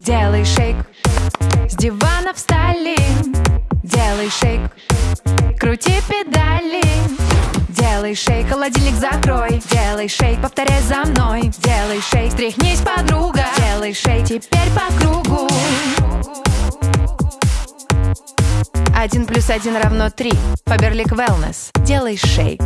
делай шейк. С дивана встали, делай шейк. Крути педали, делай шейк Холодильник закрой, делай шейк Повторяй за мной, делай шейк Стряхнись, подруга, делай шейк Теперь по кругу. Один плюс один равно три. Фаберлик Wellness. Делай шейк.